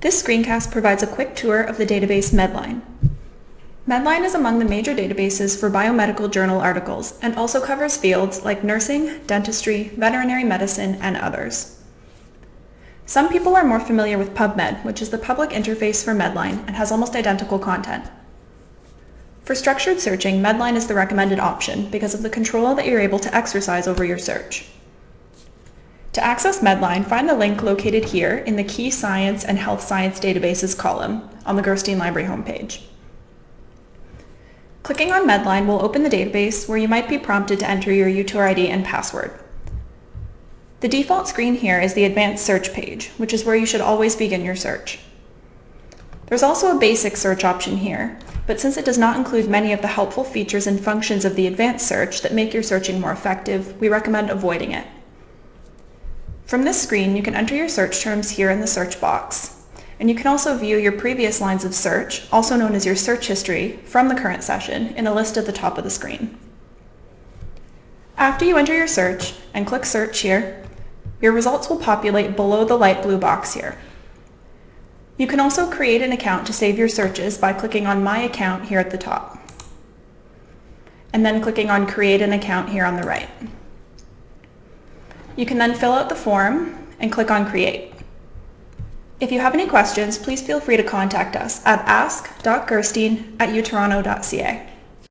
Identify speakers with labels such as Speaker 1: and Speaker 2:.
Speaker 1: This screencast provides a quick tour of the database Medline. Medline is among the major databases for biomedical journal articles and also covers fields like nursing, dentistry, veterinary medicine, and others. Some people are more familiar with PubMed, which is the public interface for Medline and has almost identical content. For structured searching, Medline is the recommended option because of the control that you're able to exercise over your search. To access Medline, find the link located here in the Key Science and Health Science Databases column on the Gerstein Library homepage. Clicking on Medline will open the database where you might be prompted to enter your UTOR ID and password. The default screen here is the advanced search page, which is where you should always begin your search. There's also a basic search option here, but since it does not include many of the helpful features and functions of the advanced search that make your searching more effective, we recommend avoiding it. From this screen, you can enter your search terms here in the search box, and you can also view your previous lines of search, also known as your search history, from the current session in a list at the top of the screen. After you enter your search and click search here, your results will populate below the light blue box here. You can also create an account to save your searches by clicking on My Account here at the top, and then clicking on Create an Account here on the right. You can then fill out the form and click on Create. If you have any questions, please feel free to contact us at ask.gerstein at utoronto.ca.